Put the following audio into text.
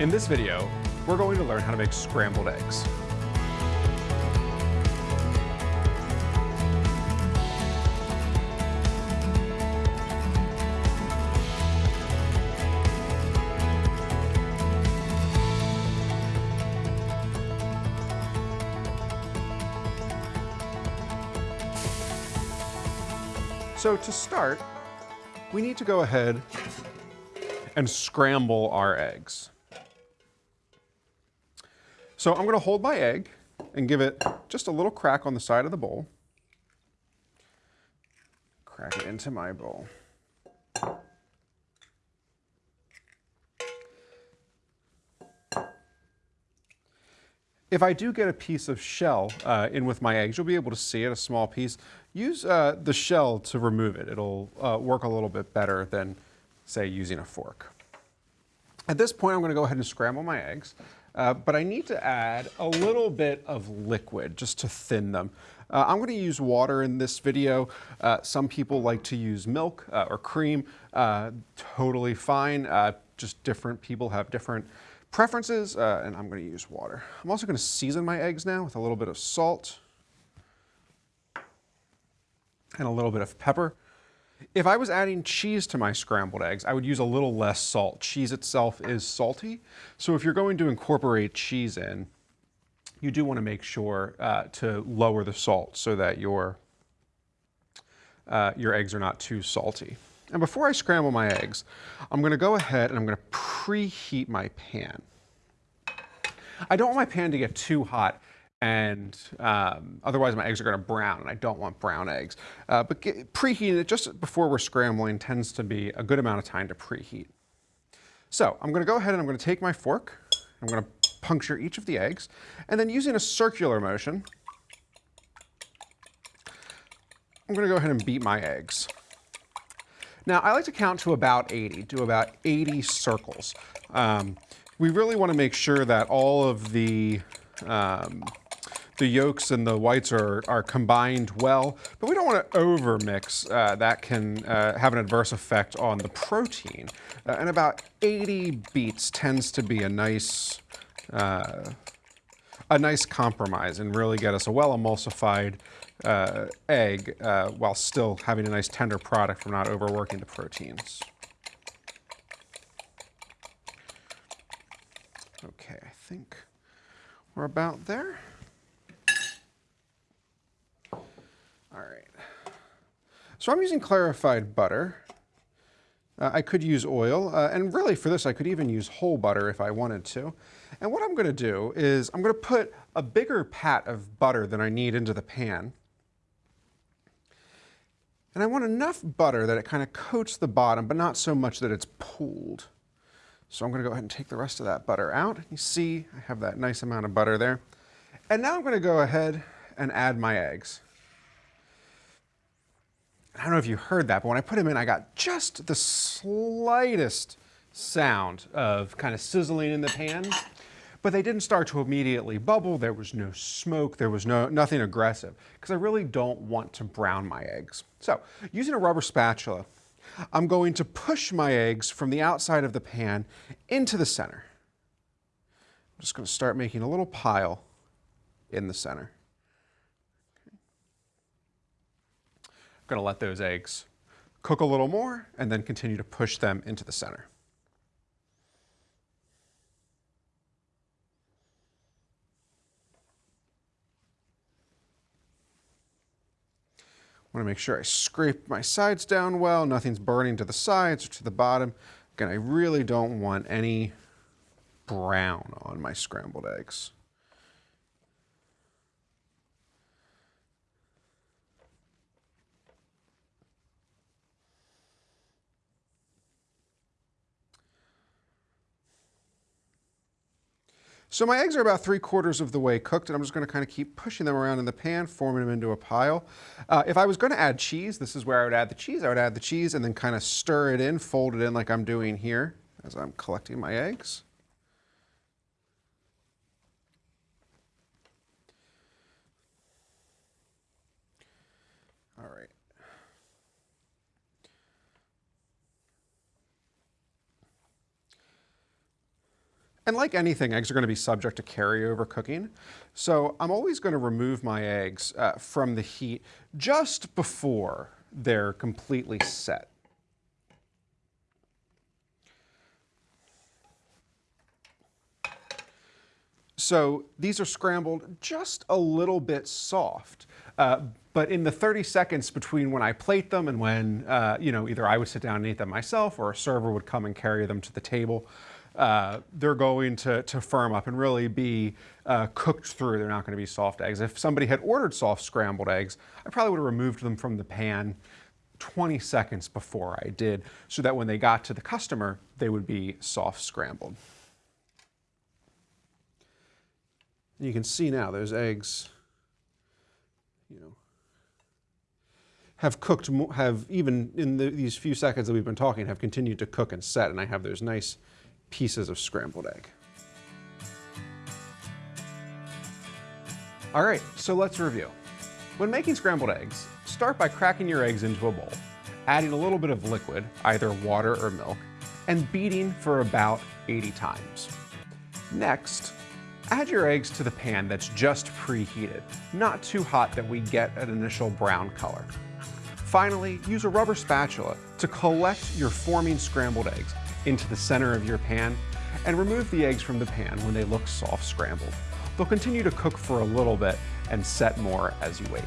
In this video, we're going to learn how to make scrambled eggs. So to start, we need to go ahead and scramble our eggs. So I'm going to hold my egg and give it just a little crack on the side of the bowl. Crack it into my bowl. If I do get a piece of shell uh, in with my eggs, you'll be able to see it, a small piece. Use uh, the shell to remove it. It'll uh, work a little bit better than, say, using a fork. At this point, I'm gonna go ahead and scramble my eggs, uh, but I need to add a little bit of liquid just to thin them. Uh, I'm gonna use water in this video. Uh, some people like to use milk or cream, totally fine. just different people have different preferences, uh, and I'm going to use water. I'm also going to season my eggs now with a little bit of salt and a little bit of pepper. If I was adding cheese to my scrambled eggs, I would use a little less salt. Cheese itself is salty, so if you're going to incorporate cheese in, you do want to make sure uh, to lower the salt so that your, uh, your eggs are not too salty. And before I scramble my eggs, I'm gonna go ahead and I'm gonna preheat my pan. I don't want my pan to get too hot and um, otherwise my eggs are gonna brown and I don't want brown eggs. Uh, but get, preheating it just before we're scrambling tends to be a good amount of time to preheat. So I'm gonna go ahead and I'm gonna take my fork, I'm gonna puncture each of the eggs, and then using a circular motion, I'm gonna go ahead and beat my eggs. Now, I like to count to about 80, do about 80 circles. Um, we really want to make sure that all of the um, the yolks and the whites are, are combined well, but we don't want to overmix. Uh, that can uh, have an adverse effect on the protein. Uh, and about 80 beats tends to be a nice, uh, a nice compromise and really get us a well emulsified uh, egg uh, while still having a nice tender product from not overworking the proteins. Okay, I think we're about there. All right. So I'm using clarified butter. Uh, I could use oil, uh, and really for this I could even use whole butter if I wanted to. And what I'm going to do is I'm going to put a bigger pat of butter than I need into the pan. And I want enough butter that it kind of coats the bottom, but not so much that it's pooled. So I'm gonna go ahead and take the rest of that butter out. You see, I have that nice amount of butter there. And now I'm gonna go ahead and add my eggs. I don't know if you heard that, but when I put them in, I got just the slightest sound of kind of sizzling in the pan but they didn't start to immediately bubble. There was no smoke. There was no nothing aggressive because I really don't want to brown my eggs. So using a rubber spatula, I'm going to push my eggs from the outside of the pan into the center. I'm just going to start making a little pile in the center. Going to let those eggs cook a little more and then continue to push them into the center. I want to make sure I scrape my sides down well, nothing's burning to the sides or to the bottom. Again, I really don't want any brown on my scrambled eggs. So my eggs are about three quarters of the way cooked and I'm just gonna kind of keep pushing them around in the pan, forming them into a pile. Uh, if I was gonna add cheese, this is where I would add the cheese. I would add the cheese and then kind of stir it in, fold it in like I'm doing here as I'm collecting my eggs. And like anything, eggs are going to be subject to carryover cooking. So I'm always going to remove my eggs uh, from the heat just before they're completely set. So these are scrambled just a little bit soft. Uh, but in the 30 seconds between when I plate them and when, uh, you know, either I would sit down and eat them myself or a server would come and carry them to the table, uh, they're going to, to firm up and really be uh, cooked through. They're not going to be soft eggs. If somebody had ordered soft scrambled eggs, I probably would have removed them from the pan 20 seconds before I did so that when they got to the customer, they would be soft scrambled. You can see now those eggs, you know, have cooked, have even in the, these few seconds that we've been talking, have continued to cook and set, and I have those nice pieces of scrambled egg. All right, so let's review. When making scrambled eggs, start by cracking your eggs into a bowl, adding a little bit of liquid, either water or milk, and beating for about 80 times. Next, add your eggs to the pan that's just preheated, not too hot that we get an initial brown color. Finally, use a rubber spatula to collect your forming scrambled eggs into the center of your pan and remove the eggs from the pan when they look soft scrambled. They'll continue to cook for a little bit and set more as you wait.